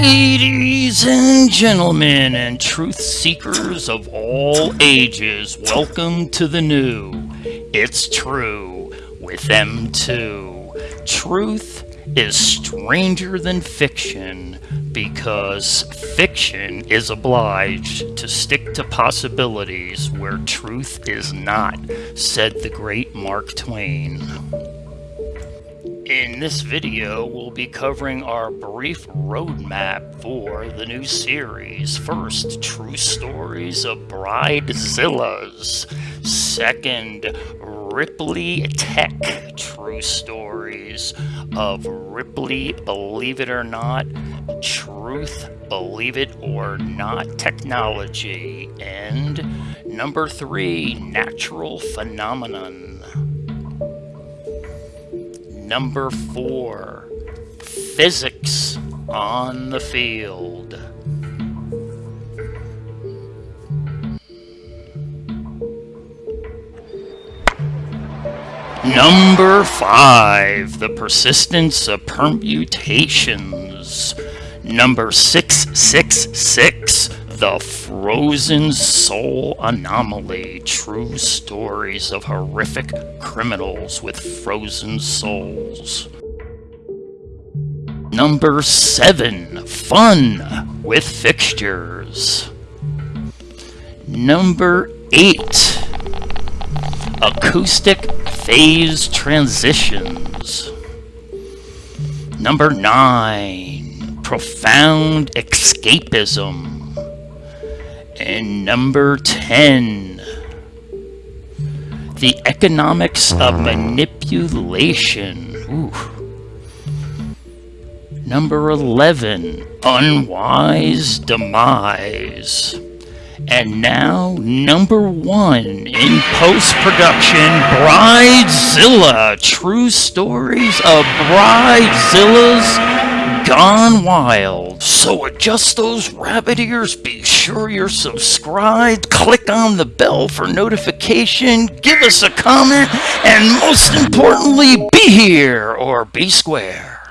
Ladies and gentlemen, and truth seekers of all ages, welcome to the new. It's true with them too. Truth is stranger than fiction because fiction is obliged to stick to possibilities where truth is not, said the great Mark Twain. In this video, we'll be covering our brief roadmap for the new series. First, True Stories of Bridezillas. Second, Ripley Tech True Stories of Ripley Believe It or Not, Truth Believe It or Not Technology. And number three, Natural Phenomenon. Number four, physics on the field. Number five, the persistence of permutations. Number 666, the frozen soul anomaly. True stories of horrific criminals with frozen souls. Number seven, fun with fixtures. Number eight, acoustic phase transitions. Number nine, profound escapism. And number 10, the economics of hmm. manipulation. Ooh. Number 11, unwise demise. And now, number one in post-production, Bridezilla. True stories of Bridezilla's gone wild. So adjust those rabbit ears, be sure you're subscribed, click on the bell for notification, give us a comment, and most importantly, be here or be square.